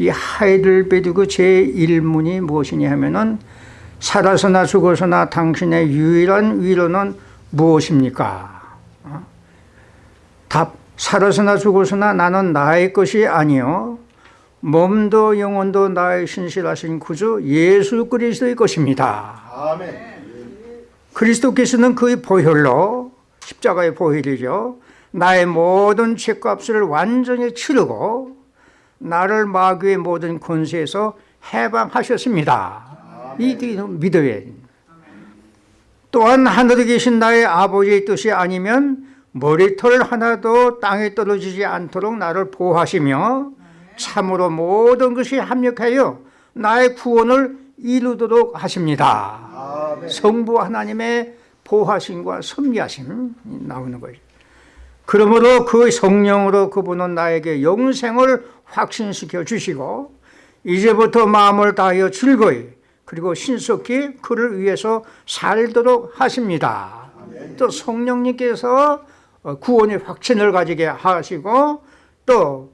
이 하이델베르그 제1문이 무엇이냐 하면은 살아서나 죽어서나 당신의 유일한 위로는 무엇입니까? 어? 답 살아서나 죽어서나 나는 나의 것이 아니요 몸도 영혼도 나의 신실하신 구주 예수 그리스도의 것입니다. 아멘. 그리스도께서는 그의 보혈로 십자가의 보혈이죠. 나의 모든 죄값을 완전히 치르고 나를 마귀의 모든 권세에서 해방하셨습니다. 이 믿어야 또한 하늘에 계신 나의 아버지의 뜻이 아니면 머리털 하나도 땅에 떨어지지 않도록 나를 보호하시며 참으로 모든 것이 합력하여 나의 구원을 이루도록 하십니다. 아멘. 성부 하나님의 보호하심과 섭리하심 나오는 거예요. 그러므로 그 성령으로 그분은 나에게 영생을 확신시켜 주시고 이제부터 마음을 다하여 즐거이 그리고 신속히 그를 위해서 살도록 하십니다. 또 성령님께서 구원의 확신을 가지게 하시고 또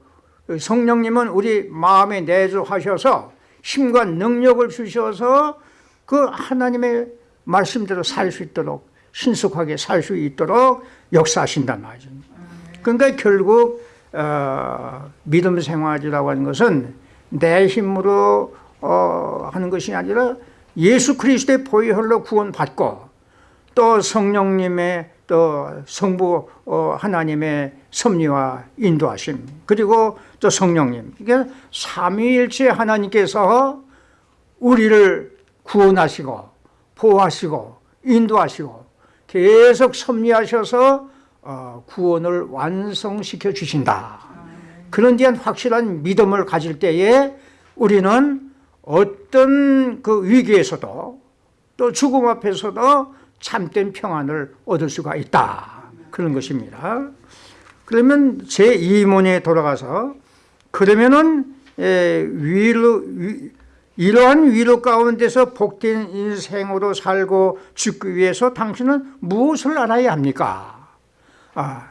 성령님은 우리 마음에 내주하셔서 힘과 능력을 주셔서 그 하나님의 말씀대로 살 수 있도록 신속하게 살 수 있도록 역사하신단 말이죠. 그러니까 결국 어, 믿음 생활이라고 하는 것은 내 힘으로 어, 하는 것이 아니라 예수 그리스도의 보혈로 구원받고 또 성령님의 또 성부 어, 하나님의 섭리와 인도하심 그리고 또 성령님. 이게 삼위일체 하나님께서 우리를 구원하시고 보호하시고 인도하시고 계속 섭리하셔서 어, 구원을 완성시켜 주신다. 그런 데한 확실한 믿음을 가질 때에 우리는 어떤 그 위기에서도 또 죽음 앞에서도 참된 평안을 얻을 수가 있다. 그런 것입니다. 그러면 제2문에 돌아가서 그러면은 위로 위, 이러한 위로 가운데서 복된 인생으로 살고 죽기 위해서 당신은 무엇을 알아야 합니까? 아,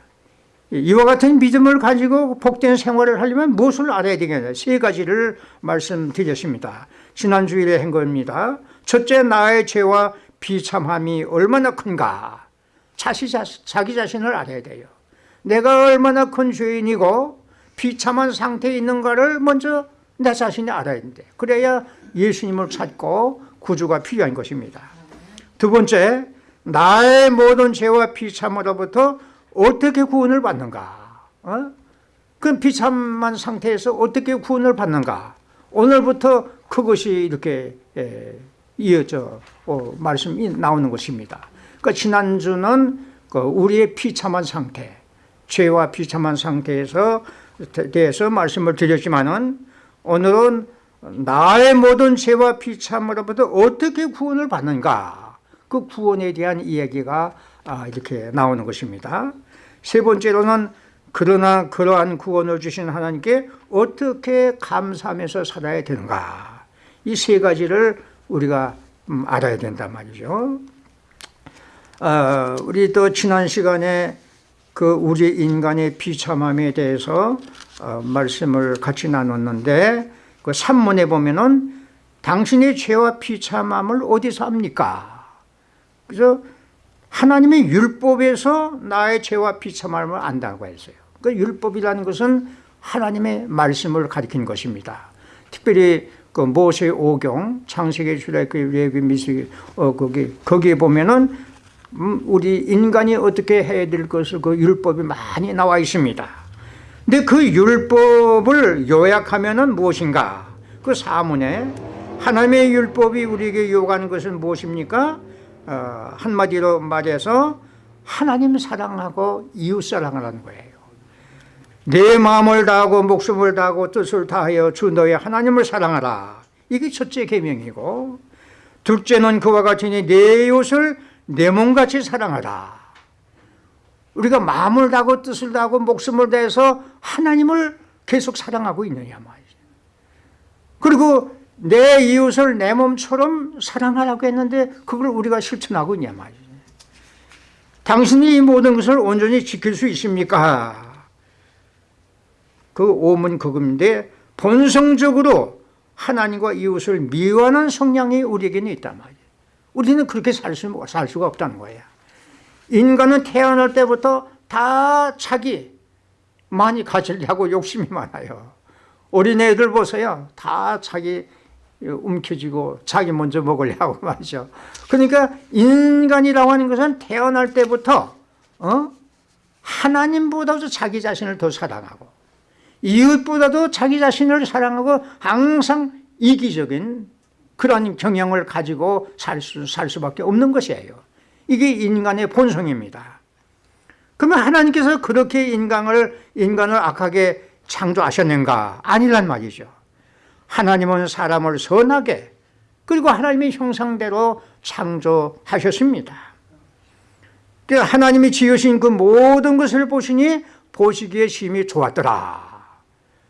이와 같은 믿음을 가지고 복된 생활을 하려면 무엇을 알아야 되겠냐? 세 가지를 말씀드렸습니다. 지난 주일에 한 겁니다. 첫째 나의 죄와 비참함이 얼마나 큰가? 자시, 자기 자신을 알아야 돼요. 내가 얼마나 큰 죄인이고 비참한 상태에 있는가를 먼저 내 자신이 알아야 되는데 그래야 예수님을 찾고 구주가 필요한 것입니다. 두 번째 나의 모든 죄와 비참으로부터 어떻게 구원을 받는가? 어? 그 비참한 상태에서 어떻게 구원을 받는가? 오늘부터 그것이 이렇게 에, 이어져 어, 말씀이 나오는 것입니다. 그 지난주는 그 우리의 비참한 상태 죄와 비참한 상태에서 대해서 말씀을 드렸지만은 오늘은 나의 모든 죄와 비참으로부터 어떻게 구원을 받는가? 그 구원에 대한 이야기가 아, 이렇게 나오는 것입니다 세 번째로는 그러나 그러한 구원을 주신 하나님께 어떻게 감사하면서 살아야 되는가 이 세 가지를 우리가 음, 알아야 된단 말이죠 어, 우리 또 지난 시간에 그 우리 인간의 비참함에 대해서 어, 말씀을 같이 나눴는데 그 산문에 보면은 당신의 죄와 비참함을 어디서 합니까? 그래서 하나님의 율법에서 나의 죄와 비참함을 안다고 했어요. 그 율법이라는 것은 하나님의 말씀을 가리킨 것입니다. 특별히 그 모세 오경, 창세기, 출애굽기, 레위, 미스기 어 거기 거기에 보면은 음, 우리 인간이 어떻게 해야 될 것을 그 율법이 많이 나와 있습니다. 근데 그 율법을 요약하면은 무엇인가? 그 사문에 하나님의 율법이 우리에게 요구하는 것은 무엇입니까? 어, 한마디로 말해서 하나님 사랑하고 이웃 사랑하라는 거예요. 내 마음을 다하고 목숨을 다하고 뜻을 다하여 주 너의 하나님을 사랑하라. 이게 첫째 계명이고 둘째는 그와 같이 내 이웃을 내 몸같이 사랑하라. 우리가 마음을 다하고 뜻을 다하고 목숨을 다해서 하나님을 계속 사랑하고 있느냐 말이죠. 그리고 내 이웃을 내 몸처럼 사랑하라고 했는데 그걸 우리가 실천하고 있냐 말이죠. 당신이 이 모든 것을 온전히 지킬 수 있습니까? 그 오문 그금인데 본성적으로 하나님과 이웃을 미워하는 성향이 우리에게는 있단 말이에요. 우리는 그렇게 살, 수, 살 수가 없다는 거예요. 인간은 태어날 때부터 다 자기 많이 가지려고 욕심이 많아요. 어린애들 보세요. 다 자기 움켜쥐고 자기 먼저 먹으려고 말이죠. 그러니까 인간이라고 하는 것은 태어날 때부터 어? 하나님보다도 자기 자신을 더 사랑하고 이웃보다도 자기 자신을 사랑하고 항상 이기적인 그런 경향을 가지고 살, 수, 살 수밖에 없는 것이에요. 이게 인간의 본성입니다. 그러면 하나님께서 그렇게 인간을, 인간을 악하게 창조하셨는가? 아니란 말이죠. 하나님은 사람을 선하게 그리고 하나님의 형상대로 창조하셨습니다. 하나님이 지으신 그 모든 것을 보시니 보시기에 심히 좋았더라.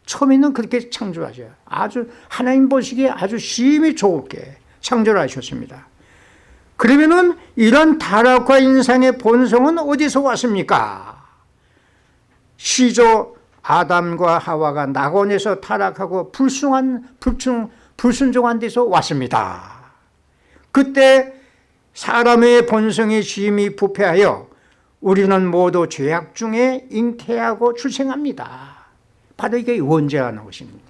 처음에는 그렇게 창조하죠. 아주 하나님 보시기에 아주 심히 좋게 창조를 하셨습니다. 그러면은 이런 타락과 인상의 본성은 어디서 왔습니까? 시조 아담과 하와가 낙원에서 타락하고 불순한 불순, 불순종한 데서 왔습니다. 그때 사람의 본성이 심히 부패하여 우리는 모두 죄악 중에 잉태하고 출생합니다. 바로 이게 원죄라는 것입니다.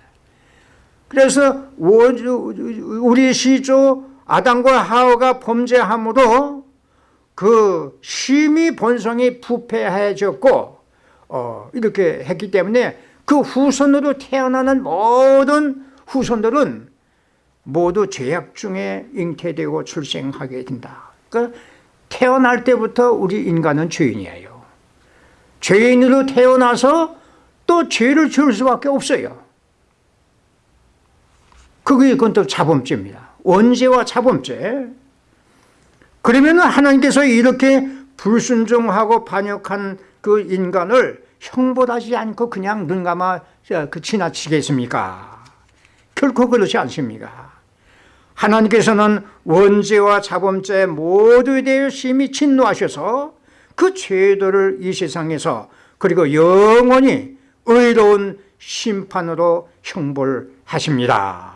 그래서 우리 시조 아담과 하와가 범죄함으로 그 심히 본성이 부패해졌고 어, 이렇게 했기 때문에 그 후손으로 태어나는 모든 후손들은 모두 죄악 중에 잉태되고 출생하게 된다. 그러니까 태어날 때부터 우리 인간은 죄인이에요. 죄인으로 태어나서 또 죄를 지을 수밖에 없어요. 그게 그건 또 자범죄입니다. 원죄와 자범죄. 그러면 하나님께서 이렇게 불순종하고 반역한 그 인간을 형벌하지 않고 그냥 눈 감아 그 지나치겠습니까? 결코 그렇지 않습니까? 하나님께서는 원죄와 자범죄 모두에 대해 심히 진노하셔서 그 죄들을 이 세상에서 그리고 영원히 의로운 심판으로 형벌하십니다.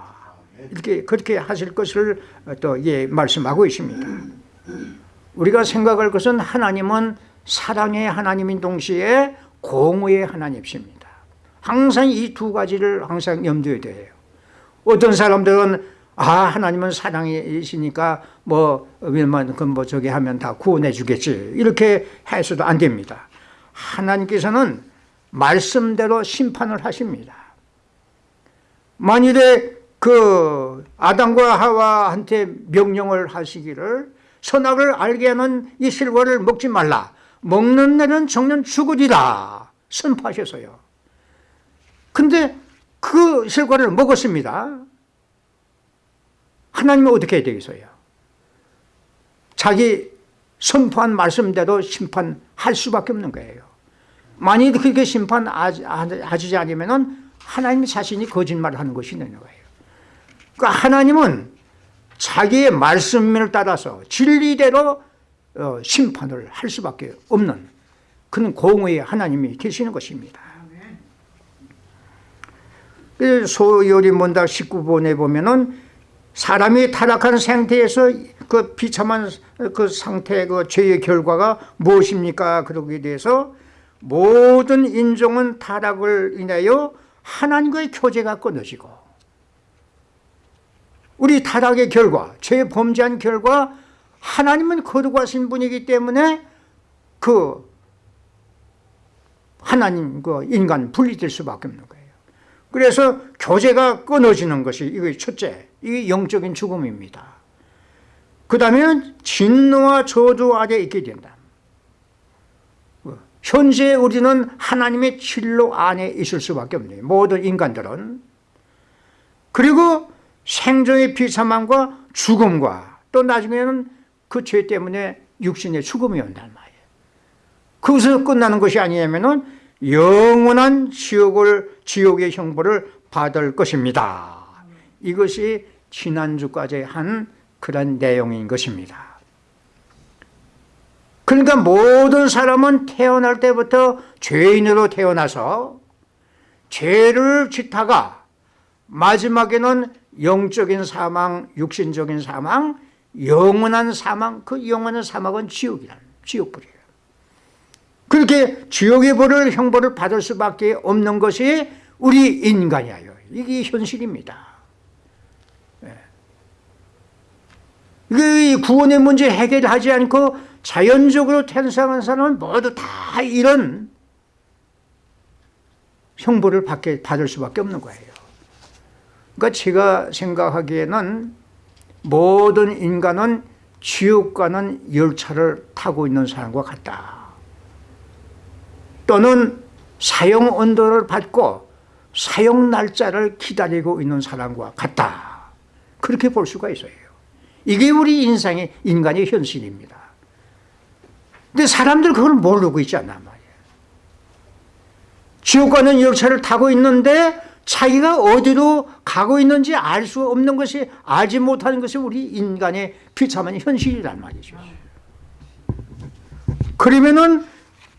이렇게 그렇게 하실 것을 또 예, 말씀하고 있습니다. 우리가 생각할 것은 하나님은 사랑의 하나님인 동시에 공의의 하나님이십니다. 항상 이 두 가지를 항상 염두에 둬요. 어떤 사람들은 아 하나님은 사랑이시니까 뭐 웬만 그뭐 저기 하면 다 구원해 주겠지 이렇게 해서도 안 됩니다. 하나님께서는 말씀대로 심판을 하십니다. 만일에 그 아담과 하와한테 명령을 하시기를 선악을 알게 하는 이 실과를 먹지 말라. 먹는 날은 정년 죽으리라 선포하셔서요. 근데 그 실과를 먹었습니다. 하나님은 어떻게 해야 되겠어요? 자기 선포한 말씀대로 심판할 수밖에 없는 거예요. 만일 그렇게 심판하지 않으면 하나님 자신이 거짓말을 하는 것이 되는 거예요. 그러니까 하나님은 자기의 말씀을 따라서 진리대로 어, 심판을 할 수밖에 없는 그런 공의 하나님이 계시는 것입니다. 소요리 문답 19번에 보면은 사람이 타락한 상태에서 그 비참한 그 상태, 그 죄의 결과가 무엇입니까? 그러기에 대해서 모든 인종은 타락을 인하여 하나님과의 교제가 끊어지고 우리 타락의 결과, 죄 범죄한 결과 하나님은 거룩하신 분이기 때문에 그 하나님, 그 인간 분리될 수밖에 없는 거예요. 그래서 교제가 끊어지는 것이 이게 첫째, 이게 영적인 죽음입니다. 그 다음에 진노와 저주 아래 있게 된다. 현재 우리는 하나님의 진로 안에 있을 수밖에 없네요. 모든 인간들은. 그리고 생존의 비참함과 죽음과 또 나중에는 그 죄 때문에 육신의 죽음이 온단 말이에요. 그것을 끝나는 것이 아니냐면은 영원한 지옥을, 지옥의 형벌을 받을 것입니다. 이것이 지난주까지 한 그런 내용인 것입니다. 그러니까 모든 사람은 태어날 때부터 죄인으로 태어나서 죄를 짓다가 마지막에는 영적인 사망, 육신적인 사망, 영원한 사망, 그 영원한 사망은 지옥이라는 지옥불이에요. 그렇게 지옥의 벌을 형벌을 받을 수밖에 없는 것이 우리 인간이에요. 이게 현실입니다. 이 구원의 문제 해결하지 않고 자연적으로 태어난 사람은 모두 다 이런 형벌을 받게, 받을 수밖에 없는 거예요. 그러니까 제가 생각하기에는 모든 인간은 지옥 가는 열차를 타고 있는 사람과 같다. 또는 사용 온도를 받고 사용 날짜를 기다리고 있는 사람과 같다. 그렇게 볼 수가 있어요. 이게 우리 인상의 인간의 현실입니다. 근데 사람들 그걸 모르고 있지 않나 말이에요. 지옥 가는 열차를 타고 있는데 자기가 어디로 가고 있는지 알 수 없는 것이 알지 못하는 것이 우리 인간의 비참한 현실이란 말이죠. 그러면은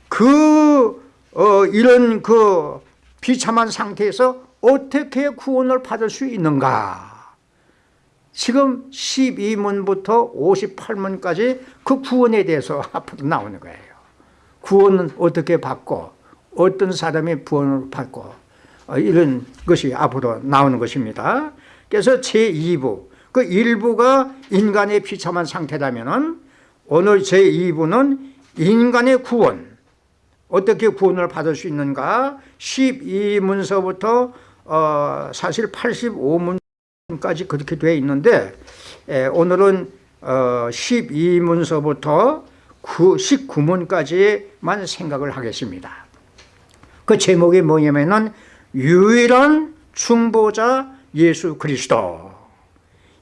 그 어, 이런 그 비참한 상태에서 어떻게 구원을 받을 수 있는가? 지금 12문부터 58문까지 그 구원에 대해서 앞으로 나오는 거예요. 구원은 어떻게 받고 어떤 사람이 구원을 받고 어, 이런 것이 앞으로 나오는 것입니다. 그래서 제2부 그 1부가 인간의 비참한 상태라면 오늘 제2부는 인간의 구원 어떻게 구원을 받을 수 있는가 12문서부터 어, 사실 85문까지 그렇게 되어 있는데 에, 오늘은 어, 12문서부터 9, 19문까지만 생각을 하겠습니다 그 제목이 뭐냐면은 유일한 중보자 예수 그리스도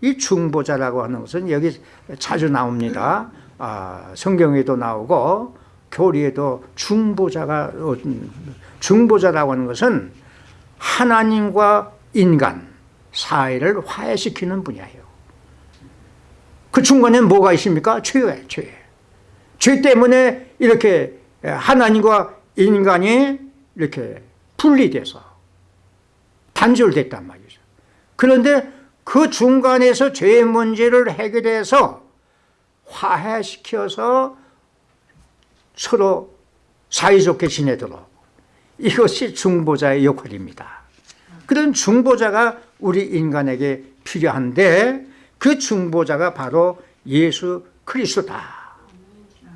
이 중보자라고 하는 것은 여기 자주 나옵니다 아, 성경에도 나오고 교리에도 중보자가 중보자라고 하는 것은 하나님과 인간 사이를 화해시키는 분야예요 그 중간에 뭐가 있습니까? 죄예요 죄. 죄 때문에 이렇게 하나님과 인간이 이렇게 분리돼서 단절됐단 말이죠. 그런데 그 중간에서 죄의 문제를 해결해서 화해시켜서 서로 사이좋게 지내도록. 이것이 중보자의 역할입니다. 그런 중보자가 우리 인간에게 필요한데 그 중보자가 바로 예수 그리스도다.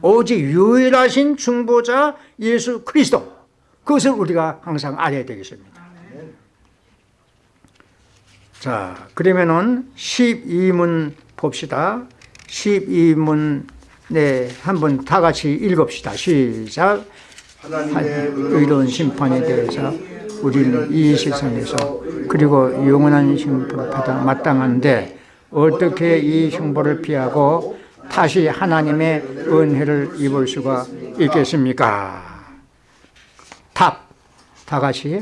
오직 유일하신 중보자 예수 그리스도. 그것을 우리가 항상 알아야 되겠습니다 자 그러면은 12문 봅시다 12문 네, 한번 다 같이 읽읍시다. 시작. 의로운 심판에 대해서 우리는 이 세상에서 그리고 영원한 형벌을 받아 마땅한데 어떻게 이 형벌을 피하고 다시 하나님의 은혜를 입을 수가 있겠습니까? 답. 다 같이.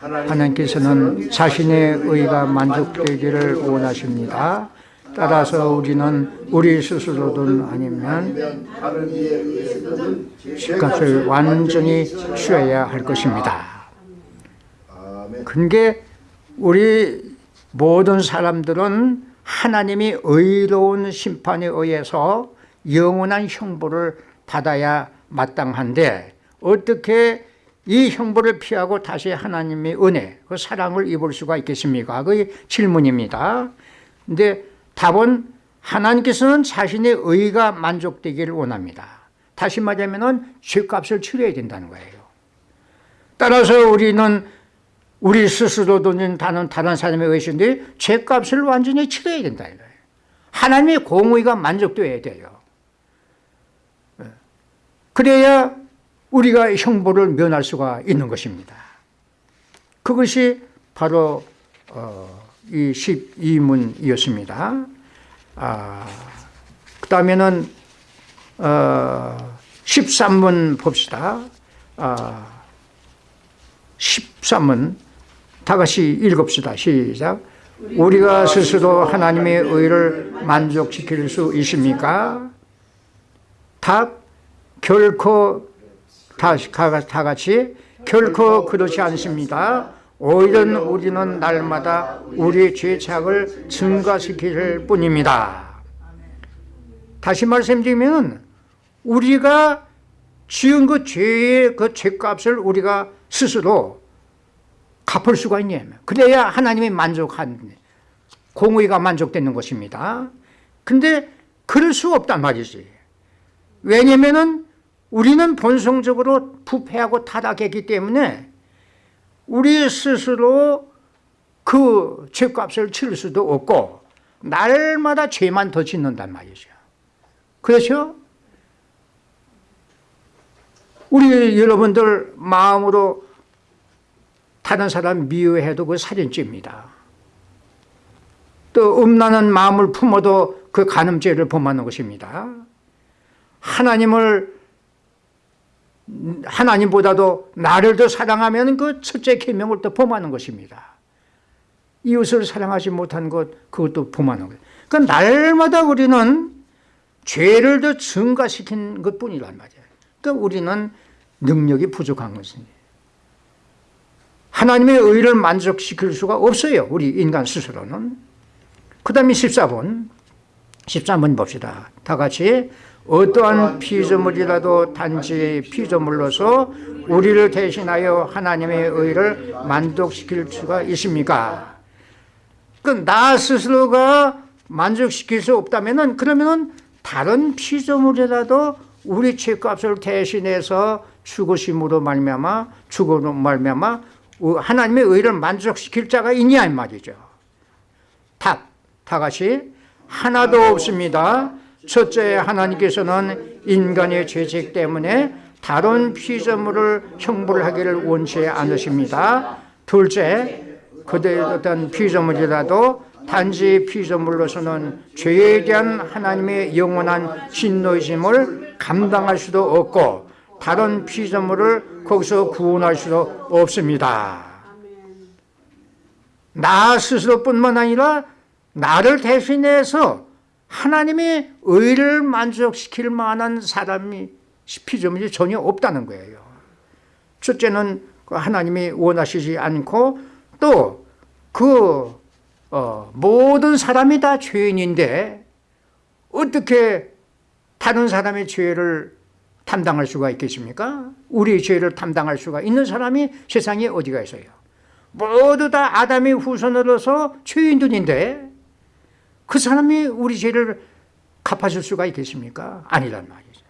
하나님께서는 자신의 의가 만족되기를 원하십니다. 따라서 우리는 우리 스스로든 아니면 집값을 완전히 쉬어야 할 것입니다. 그게 우리 모든 사람들은 하나님이 의로운 심판에 의해서 영원한 형벌을 받아야 마땅한데 어떻게 이 형벌을 피하고 다시 하나님의 은혜, 그 사랑을 입을 수가 있겠습니까? 그 질문입니다. 근데 답은 하나님께서는 자신의 의가 만족되기를 원합니다. 다시 말하면 죄값을 치러야 된다는 거예요. 따라서 우리는 우리 스스로도 다른, 다른 사람의 의신데 죄값을 완전히 치러야 된다 이거예요. 하나님의 공의가 만족되어야 돼요. 예. 그래야 우리가 형벌을 면할 수가 있는 것입니다. 그것이 바로 어, 이 12문이었습니다. 아, 그 다음에는 어, 13문 봅시다. 아, 13문 다 같이 읽읍시다. 시작. 우리가 스스로 하나님의 의를 만족시킬 수 있습니까? 답 결코 다, 다 같이 결코 그렇지 않습니다. 오히려 우리는 날마다 우리의 죄책을 증가시킬 뿐입니다. 다시 말씀드리면 우리가 지은 그 죄의 그 죄값을 우리가 스스로 갚을 수가 있냐면 그래야 하나님이 만족한 공의가 만족되는 것입니다. 근데 그럴 수 없단 말이지. 왜냐면은 우리는 본성적으로 부패하고 타락했기 때문에 우리 스스로 그 죄값을 치를 수도 없고 날마다 죄만 더 짓는단 말이죠. 그렇죠? 우리 여러분들 마음으로 다른 사람 미워해도 그 살인죄입니다. 또 음란한 마음을 품어도 그 간음죄를 범하는 것입니다. 하나님을 하나님보다도 나를 더 사랑하면 그 첫째 계명을 또 범하는 것입니다. 이웃을 사랑하지 못한 것 그것도 범하는 거예요. 그 날마다 우리는 죄를 더 증가시킨 것뿐이란 말이에요. 그러니까 우리는 능력이 부족한 것입니다. 하나님의 의를 만족시킬 수가 없어요. 우리 인간 스스로는. 그 다음에 14번 13번 봅시다. 다 같이 어떠한 피조물이라도 단지 피조물로서 우리를 대신하여 하나님의 의를 만족시킬 수가 있습니까? 그나 스스로가 만족시킬 수 없다면은 그러면은 다른 피조물이라도 우리 죄값을 대신해서 죽으심으로 말미암아 죽음으로 말미암아 하나님의 의를 만족시킬 자가 있냐 이 말이죠. 답, 다 같이 하나도 없습니다. 첫째 하나님께서는 인간의 죄책 때문에 다른 피조물을 형벌하기를 원치 않으십니다. 둘째, 그들 어떤 피조물이라도 단지 피조물로서는 죄에 대한 하나님의 영원한 진노이심을 감당할 수도 없고 다른 피조물을 거기서 구원할 수도 없습니다. 나 스스로뿐만 아니라 나를 대신해서 하나님의 의를 만족시킬 만한 사람이 피조물이 전혀 없다는 거예요. 첫째는 그 하나님이 원하시지 않고 또그 어, 모든 사람이 다 죄인인데 어떻게 다른 사람의 죄를 담당할 수가 있겠습니까? 우리의 죄를 담당할 수가 있는 사람이 세상에 어디가 있어요? 모두 다 아담의 후손으로서 죄인들인데 그 사람이 우리 죄를 갚아줄 수가 있겠습니까? 아니란 말이죠.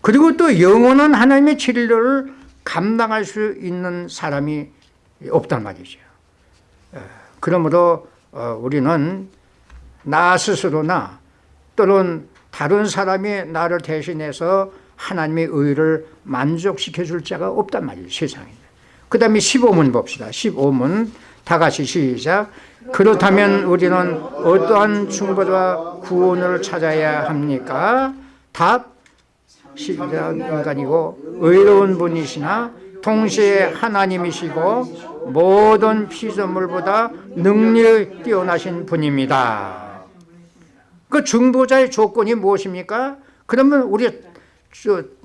그리고 또 영원한 하나님의 진리를 감당할 수 있는 사람이 없단 말이죠. 그러므로 어, 우리는 나 스스로나 또는 다른 사람이 나를 대신해서 하나님의 의를 만족시켜 줄 자가 없단 말이에요. 세상에. 그 다음에 15문 봅시다. 15문 다 같이 시작. 그렇다면 우리는 어떠한 충고와 구원을 찾아야 합니까? 답 신비한 인간이고 의로운 분이시나 동시에 하나님이시고 모든 피조물보다 능력이 뛰어나신 분입니다. 그 중보자의 조건이 무엇입니까? 그러면 우리,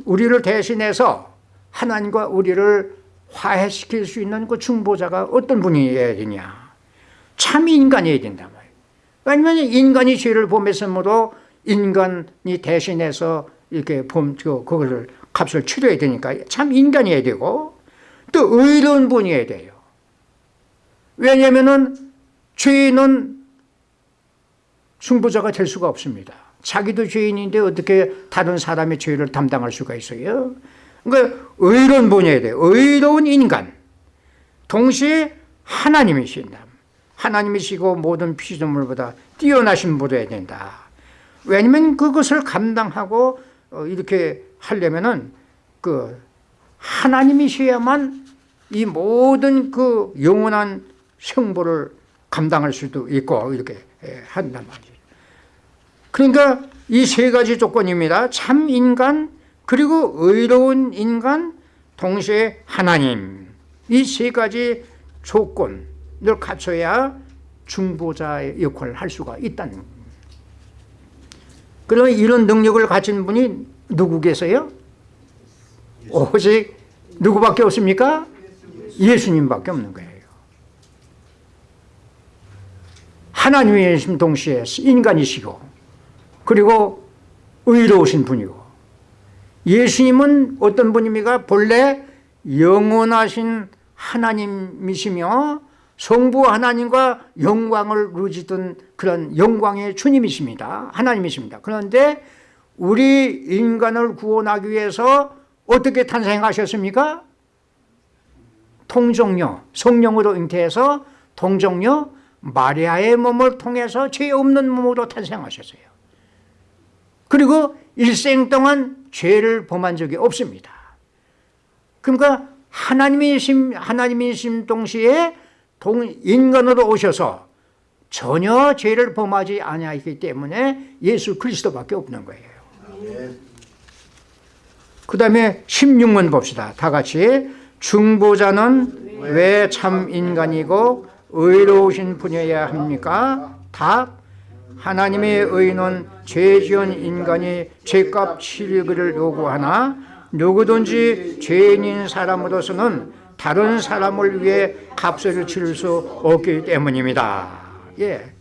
우리를 대신해서 하나님과 우리를 화해시킬 수 있는 그 중보자가 어떤 분이어야 되냐? 참 인간이어야 된단. 왜냐하면 인간이 죄를 범했으므로 인간이 대신해서 이렇게 범, 그거를 값을 치러야 되니까 참 인간이어야 되고 또 의로운 분이어야 돼요. 왜냐하면은 죄인은 승부자가 될 수가 없습니다. 자기도 죄인인데 어떻게 다른 사람의 죄를 담당할 수가 있어요? 그러니까 의로운 분이어야 돼요. 의로운 인간. 동시에 하나님이신다. 하나님이시고 모든 피조물보다 뛰어나신 분이어야 된다. 왜냐면 그것을 감당하고 어, 이렇게 하려면은 그 하나님이셔야만 이 모든 그 영원한 생보를 감당할 수도 있고 이렇게 예, 한단 말이죠. 그러니까 이 세 가지 조건입니다. 참 인간 그리고 의로운 인간 동시에 하나님 이 세 가지 조건을 갖춰야 중보자의 역할을 할 수가 있다는 그러면 이런 능력을 가진 분이 누구 계세요? 오직 누구밖에 없습니까? 예수님밖에 없는 거예요. 하나님이신 동시에 인간이시고 그리고 의로우신 분이고 예수님은 어떤 분입니까? 본래 영원하신 하나님이시며 성부 하나님과 영광을 누리던 그런 영광의 주님이십니다. 하나님이십니다. 그런데 우리 인간을 구원하기 위해서 어떻게 탄생하셨습니까? 통정녀, 성령으로 잉태해서 통정녀 마리아의 몸을 통해서 죄 없는 몸으로 탄생하셨어요. 그리고 일생 동안 죄를 범한 적이 없습니다. 그러니까 하나님이심 하나님이심 동시에 동, 인간으로 오셔서 전혀 죄를 범하지 아니하기 때문에 예수 그리스도밖에 없는 거예요. 그 다음에 16문 봅시다. 다 같이 중보자는 왜 참 인간이고 의로우신 분이어야 합니까? 답 하나님의 의는 죄 지은 인간이 죄값 치르기를 요구하나 누구든지 죄인인 사람으로서는 다른 사람을 위해 값을 치를 수 없기 때문입니다. 예.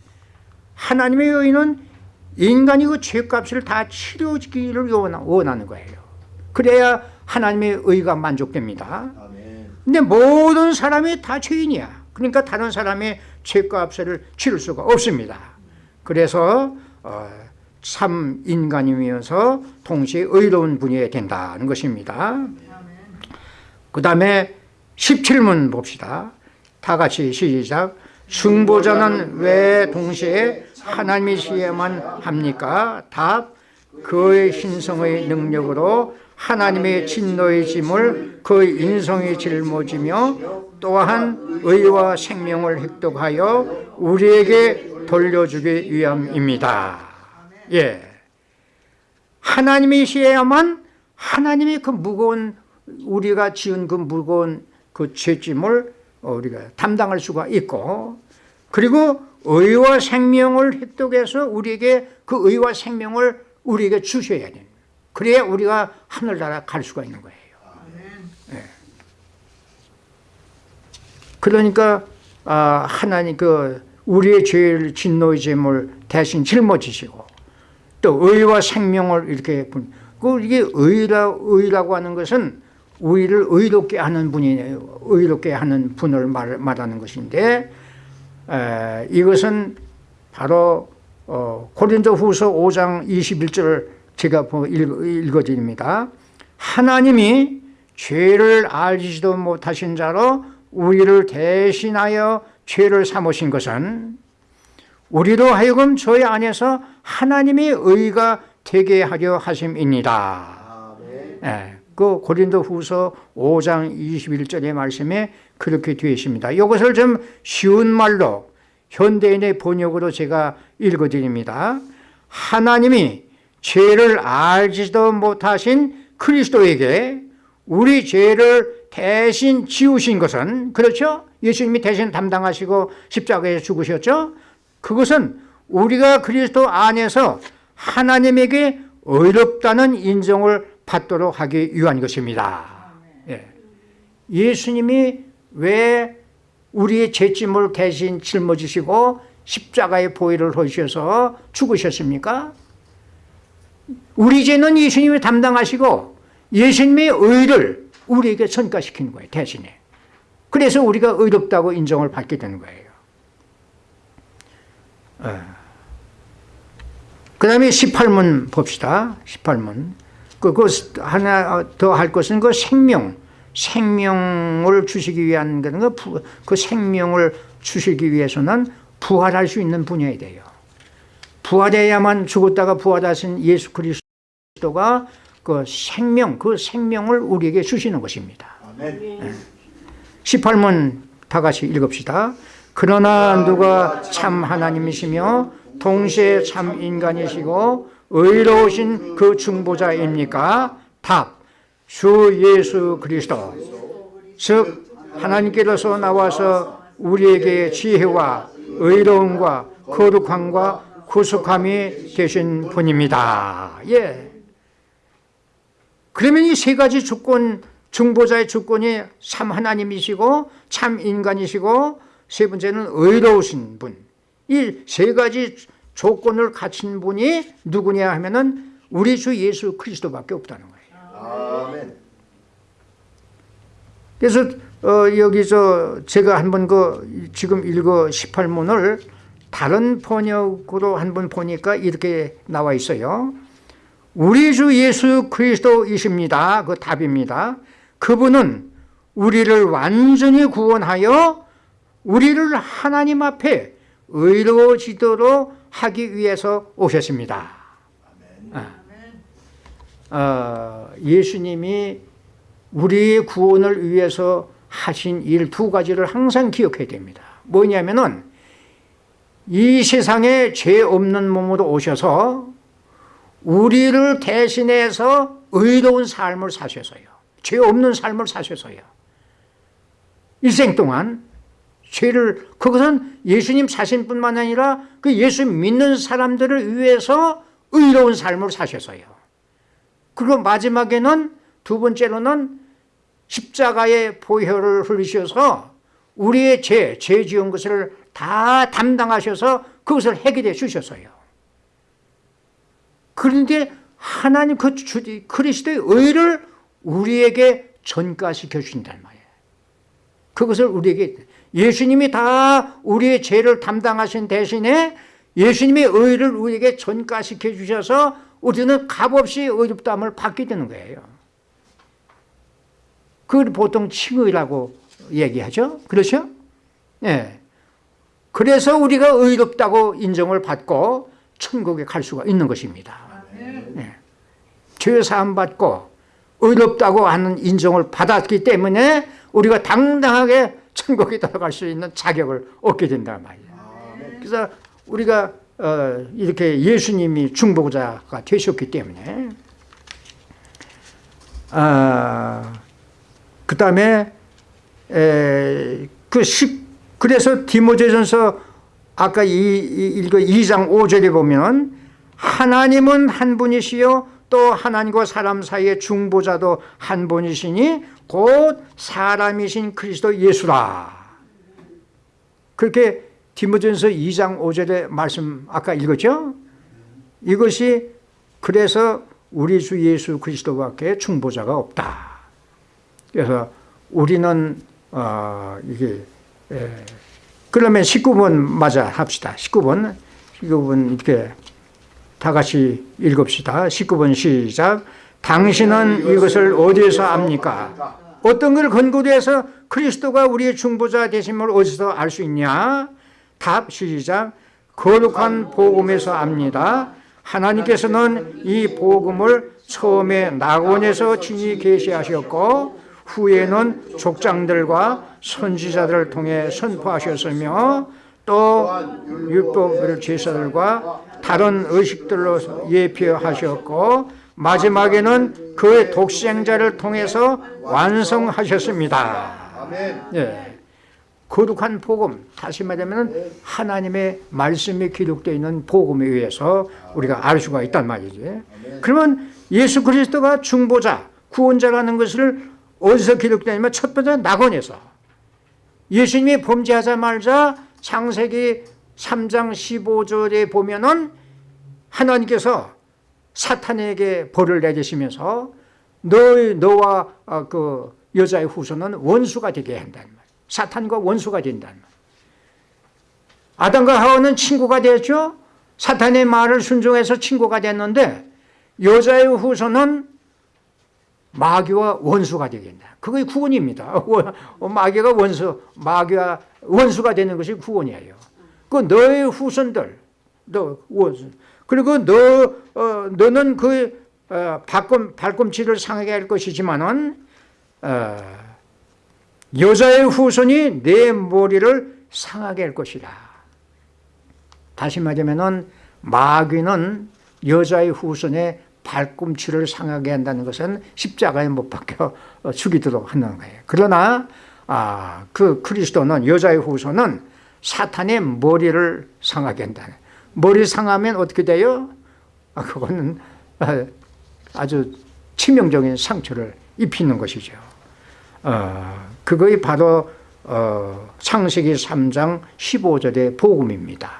하나님의 의는 인간이 그 죄값을 다 치러지기를 원하는 거예요. 그래야 하나님의 의가 만족됩니다. 근데 모든 사람이 다 죄인이야. 그러니까 다른 사람의 죄값을 치를 수가 없습니다. 그래서 어, 참 인간이면서 동시에 의로운 분이어야 된다는 것입니다. 그 다음에 17문 봅시다. 다 같이 시작. 중보자는 왜 동시에 하나님이시야만 합니까? 답. 그의 신성의 능력으로 하나님의 진노의 짐을 그 인성이 짊어지며 또한 의와 생명을 획득하여 우리에게 돌려주기 위함입니다. 예. 하나님이시야만 하나님이 그 무거운 우리가 지은 그 무거운 그 죄짐을 우리가 담당할 수가 있고 그리고 의와 생명을 획득해서 우리에게 그 의와 생명을 우리에게 주셔야 돼요. 그래야 우리가 하늘나라 갈 수가 있는 거예요. 네. 그러니까 아, 하나님 그 우리의 죄를 진노의 죄물 대신 짊어지시고 또 의와 생명을 이렇게 그 이게 의라 의라고 하는 것은 우리를 의롭게 하는 분이에요. 의롭게 하는 분을 말, 말하는 것인데 에, 이것은 바로 어, 고린도후서 5장 21절 제가 읽어드립니다. 하나님이 죄를 알지도 못하신 자로 우리를 대신하여 죄를 삼으신 것은 우리로 하여금 저희 안에서 하나님의 의가 되게 하려 하심입니다. 네. 그 고린도 후서 5장 21절의 말씀에 그렇게 되어 있습니다. 이것을 좀 쉬운 말로 현대인의 번역으로 제가 읽어드립니다. 하나님이 죄를 알지도 못하신 그리스도에게 우리 죄를 대신 지우신 것은 그렇죠? 예수님이 대신 담당하시고 십자가에 죽으셨죠? 그것은 우리가 그리스도 안에서 하나님에게 의롭다는 인정을 받도록 하기 위한 것입니다. 예. 예수님이 왜 우리의 죄짐을 대신 짊어지시고 십자가의 보혈을 하셔서 죽으셨습니까? 우리 죄는 예수님이 담당하시고 예수님의 의를 우리에게 전가시키는 거예요. 대신에. 그래서 우리가 의롭다고 인정을 받게 되는 거예요. 그 다음에 18문 봅시다. 18문. 그, 그 하나 더 할 것은 그 생명, 생명을 주시기 위한 그, 그 생명을 주시기 위해서는 부활할 수 있는 분야에 돼요. 부활해야만 죽었다가 부활하신 예수 그리스도가 그 생명, 그 생명을 우리에게 주시는 것입니다. 네. 18문 다 같이 읽읍시다. 그러나 누가 참 하나님이시며 동시에 참 인간이시고 의로우신 그 중보자입니까? 답. 주 예수 그리스도. 즉 하나님께로서 나와서 우리에게 지혜와 의로움과 거룩함과 구속함이 되신 분입니다. 예. 그러면 이 세 가지 조건 중보자의 주권이 참 하나님이시고 참 인간이시고 세 번째는 의로우신 분. 이 세 가지 조건을 갖춘 분이 누구냐 하면은 우리 주 예수 그리스도밖에 없다는 거예요. 아멘. 그래서 어, 여기서 제가 한번 그 지금 읽어 18문을 다른 번역으로 한번 보니까 이렇게 나와 있어요. 우리 주 예수 그리스도이십니다. 그 답입니다. 그분은 우리를 완전히 구원하여 우리를 하나님 앞에 의로워지도록 하기 위해서 오셨습니다. 아. 어, 예수님이 우리의 구원을 위해서 하신 일 두 가지를 항상 기억해야 됩니다. 뭐냐면은 이 세상에 죄 없는 몸으로 오셔서 우리를 대신해서 의로운 삶을 사셔서요. 죄 없는 삶을 사셔서요. 일생 동안 죄를 그것은 예수님 자신뿐만 아니라 그 예수 믿는 사람들을 위해서 의로운 삶을 사셔서요. 그리고 마지막에는 두 번째로는 십자가의 보혈을 흘리셔서 우리의 죄, 죄 지은 것을 다 담당하셔서 그것을 해결해 주셨어요. 그런데 하나님 그 주, 그리스도의 의를 우리에게 전가시켜 주신단 말이에요. 그것을 우리에게 예수님이 다 우리의 죄를 담당하신 대신에 예수님의 의를 우리에게 전가시켜 주셔서 우리는 값없이 의롭다함을 받게 되는 거예요. 그걸 보통 칭의라고 얘기하죠. 그렇죠? 예. 그래서 우리가 의롭다고 인정을 받고 천국에 갈 수가 있는 것입니다. 예. 죄 사함 받고 의롭다고 하는 인정을 받았기 때문에 우리가 당당하게 천국에 들어갈 수 있는 자격을 얻게 된단 말이에요. 그래서 우리가 어, 이렇게 예수님이 중보자가 되셨기 때문에 아, 그 다음에 그 십, 그래서 디모데전서 아까 이, 이, 읽어 2장 5절에 보면 하나님은 한 분이시요 또 하나님과 사람 사이의 중보자도 한 분이시니 곧 사람이신 그리스도 예수라. 그렇게 디모전서 2장 5절의 말씀 아까 읽었죠? 이것이 그래서 우리 주 예수 그리스도밖에 중보자가 없다. 그래서 우리는 어, 이게 에, 그러면 19번 맞아 합시다. 19번. 19번 이렇게 다 같이 읽읍시다. 19번 시작. 당신은 이것을 어디에서 압니까? 어떤 걸 근거로 해서 그리스도가 우리의 중보자 되심을 어디서 알 수 있냐? 답 시작. 거룩한 복음에서 압니다. 하나님께서는 이 복음을 처음에 낙원에서 친히 계시하셨고 후에는 족장들과 선지자들을 통해 선포하셨으며 또 율법 제사들과 다른 의식들로 예표하셨고 마지막에는 그의 독생자를 통해서 완성하셨습니다. 예. 거룩한 복음, 다시 말하면 하나님의 말씀이 기록되어 있는 복음에 의해서 우리가 알 수가 있단 말이지. 그러면 예수 그리스도가 중보자, 구원자라는 것을 어디서 기록되냐면 첫 번째 낙원에서 예수님이 범죄하자마자 창세기 3장 15절에 보면은 하나님께서 사탄에게 벌을 내리시면서 너의 너와 어, 그 여자의 후손은 원수가 되게 한다는 말. 사탄과 원수가 된다는 말. 아담과 하와는 친구가 됐죠. 사탄의 말을 순종해서 친구가 됐는데 여자의 후손은 마귀와 원수가 되겠다. 그게 구원입니다. 마귀가 원수, 마귀와 원수가 되는 것이 구원이에요. 그 너의 후손들, 너. 그리고 너 어, 너는 그 어, 발꿈 발꿈치를 상하게 할 것이지만은 어, 여자의 후손이 내 머리를 상하게 할 것이다. 다시 말하면은 마귀는 여자의 후손의 발꿈치를 상하게 한다는 것은 십자가에 못 박혀 죽이도록 하는 거예요. 그러나 아, 그 그리스도는 여자의 후손은 사탄의 머리를 상하게 한다. 머리 상하면 어떻게 돼요? 아, 그거는 아주 치명적인 상처를 입히는 것이죠. 어, 그거이 바로 어, 창세기 3장 15절의 복음입니다.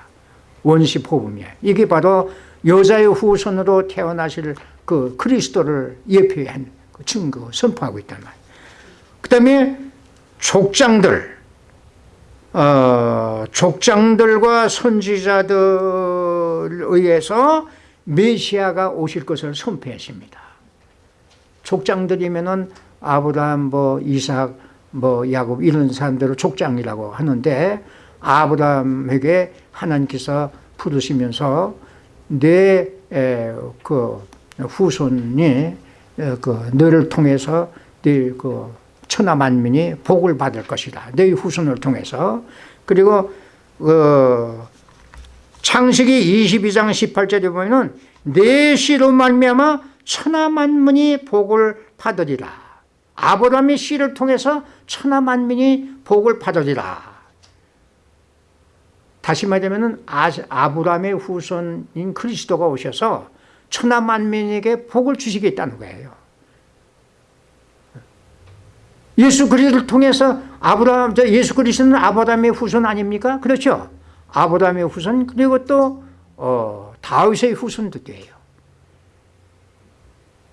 원시 복음이에요. 이게 바로 여자의 후손으로 태어나실 그 그리스도를 예표한 그 증거 선포하고 있단 말이에요. 그 다음에 족장들, 어, 족장들과 선지자들 의해서 메시아가 오실 것을 선포했습니다. 족장들이면은 아브라함, 뭐 이삭, 뭐 야곱 이런 사람들을 족장이라고 하는데 아브라함에게 하나님께서 부르시면서 내그 후손이 그 너를 통해서 네그 천하 만민이 복을 받을 것이다. 네 후손을 통해서 그리고 그 창세기 22장 18절에 보면은 내 씨로 말미암아 천하 만민이 복을 받으리라. 아브라함의 씨를 통해서 천하 만민이 복을 받으리라. 다시 말하면 아브라함의 후손인 그리스도가 오셔서 천하 만민에게 복을 주시겠다는 거예요. 예수 그리스도를 통해서 아브라함, 예수 그리스도는 아브라함의 후손 아닙니까? 그렇죠? 아브라함의 후손 그리고 또 어, 다윗의 후손도 돼요.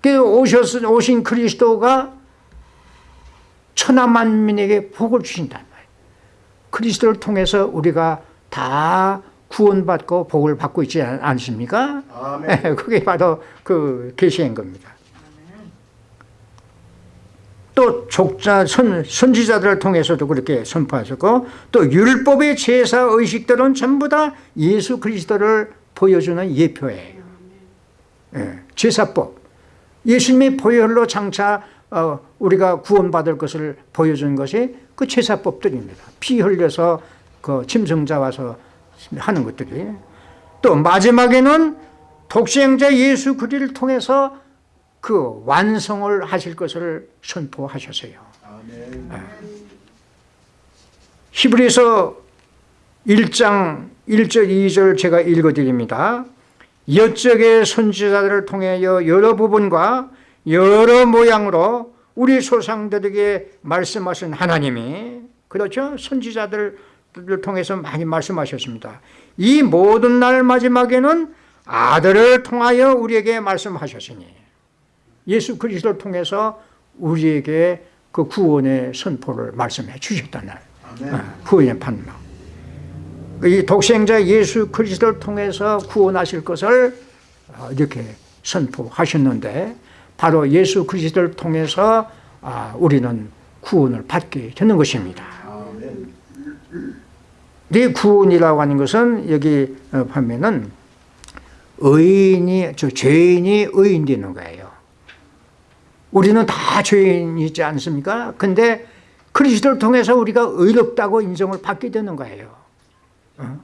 그 오셨, 오신 그리스도가 천하 만민에게 복을 주신단 말이에요. 그리스도를 통해서 우리가 다 구원받고 복을 받고 있지 않습니까? 아멘. 그게 바로 그 계시인 겁니다. 또 족자 선, 선지자들을 통해서도 그렇게 선포하셨고 또 율법의 제사 의식들은 전부 다 예수 그리스도를 보여주는 예표예요. 예, 제사법 예수님의 보혈로 장차 어, 우리가 구원받을 것을 보여준 것이 그 제사법들입니다. 피 흘려서 그 짐승자 와서 하는 것들이 또 마지막에는 독생자 예수 그리를 통해서 그 완성을 하실 것을 선포하셨어요. 아. 히브리서 1장 1절 2절 제가 읽어드립니다. 여적의 선지자들을 통하여 여러 부분과 여러 모양으로 우리 조상들에게 말씀하신 하나님이 그렇죠? 선지자들을 통해서 많이 말씀하셨습니다. 이 모든 날 마지막에는 아들을 통하여 우리에게 말씀하셨으니 예수 그리스도를 통해서 우리에게 그 구원의 선포를 말씀해 주셨다는 아, 구원의 판명. 이 독생자 예수 그리스도를 통해서 구원하실 것을 어, 이렇게 선포하셨는데 바로 예수 그리스도를 통해서 아, 우리는 구원을 받게 되는 것입니다. 이 구원이라고 하는 것은 여기 어, 보면은 의인이 저 죄인이 의인 되는 거예요. 우리는 다 죄인이지 않습니까? 근데 그리스도를 통해서 우리가 의롭다고 인정을 받게 되는 거예요. 어?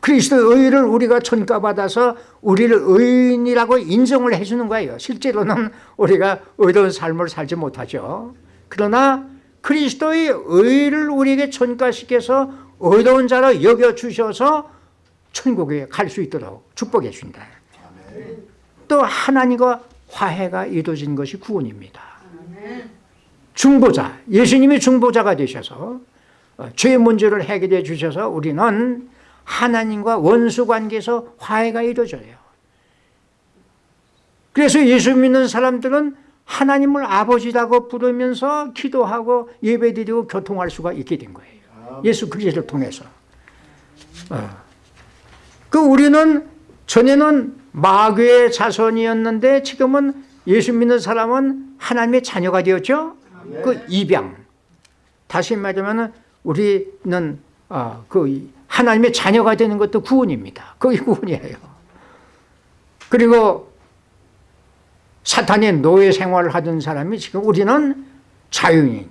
그리스도의 의를 우리가 전가받아서 우리를 의인이라고 인정을 해주는 거예요. 실제로는 우리가 의로운 삶을 살지 못하죠. 그러나 그리스도의 의를 우리에게 전가시켜서 의로운 자로 여겨주셔서 천국에 갈 수 있도록 축복해 준다. 또 하나님과 화해가 이루어진 것이 구원입니다. 중보자, 예수님이 중보자가 되셔서 어, 죄의 문제를 해결해 주셔서 우리는 하나님과 원수 관계에서 화해가 이루어져요. 그래서 예수 믿는 사람들은 하나님을 아버지라고 부르면서 기도하고 예배드리고 교통할 수가 있게 된 거예요. 예수 그리스도를 통해서. 어. 그 우리는 전에는 마귀의 자손이었는데 지금은 예수 믿는 사람은 하나님의 자녀가 되었죠. 그 입양. 다시 말하면 우리는 어, 그 하나님의 자녀가 되는 것도 구원입니다. 그게 구원이에요. 그리고 사탄의 노예 생활을 하던 사람이 지금 우리는 자유인.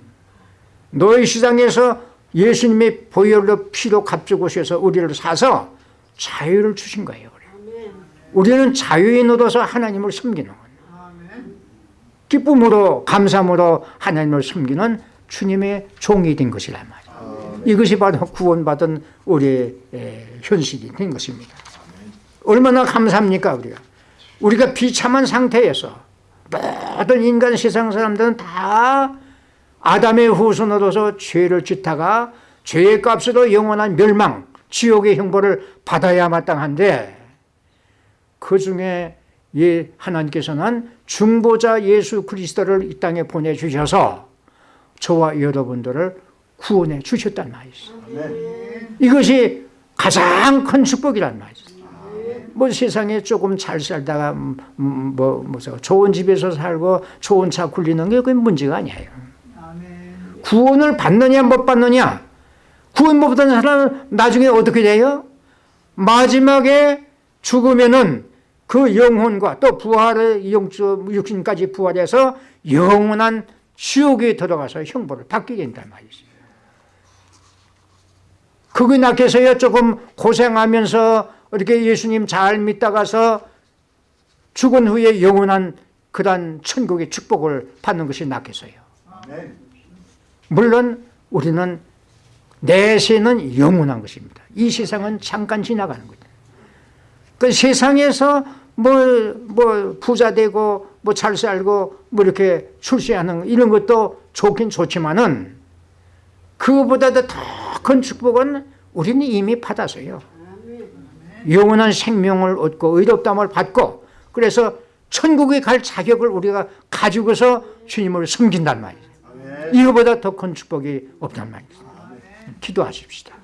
노예 시장에서 예수님의 보혈로 피로 값주고 셔서 우리를 사서 자유를 주신 거예요. 우리는 자유인으로서 하나님을 섬기는 기쁨으로 감사함으로 하나님을 섬기는 주님의 종이 된 것이란 말이에요. 이것이 바로 구원받은 우리의 현실이 된 것입니다. 얼마나 감사합니까 우리가. 우리가 비참한 상태에서 모든 인간 세상 사람들은 다 아담의 후손으로서 죄를 짓다가 죄의 값으로 영원한 멸망, 지옥의 형벌을 받아야 마땅한데 그 중에 예, 하나님께서는 중보자 예수 그리스도를 이 땅에 보내주셔서 저와 여러분들을 구원해 주셨단 말이죠. 이것이 가장 큰 축복이란 말이죠. 뭐 세상에 조금 잘 살다가 음, 음, 뭐 무슨 좋은 집에서 살고 좋은 차 굴리는 게 그게 문제가 아니에요. 구원을 받느냐 못 받느냐 구원 못 받는 사람은 나중에 어떻게 돼요? 마지막에 죽으면은 그 영혼과 또 부활의 육신까지 부활해서 영원한 지옥에 들어가서 형벌을 받게 된단 말이죠. 그거 낳게서야 조금 고생하면서 이렇게 예수님 잘 믿다가서 죽은 후에 영원한 그런 천국의 축복을 받는 것이 낫겠어요. 물론 우리는 내세는 영원한 것입니다. 이 세상은 잠깐 지나가는 거죠. 그 세상에서 뭐, 뭐, 부자 되고, 뭐, 잘 살고, 뭐, 이렇게 출세하는 이런 것도 좋긴 좋지만은, 그거보다도 더 큰 축복은 우리는 이미 받았어요. 영원한 생명을 얻고, 의롭담을 받고, 그래서 천국에 갈 자격을 우리가 가지고서 주님을 섬긴단 말이에요. 이거보다 더 큰 축복이 없단 말이에요. 기도하십시다.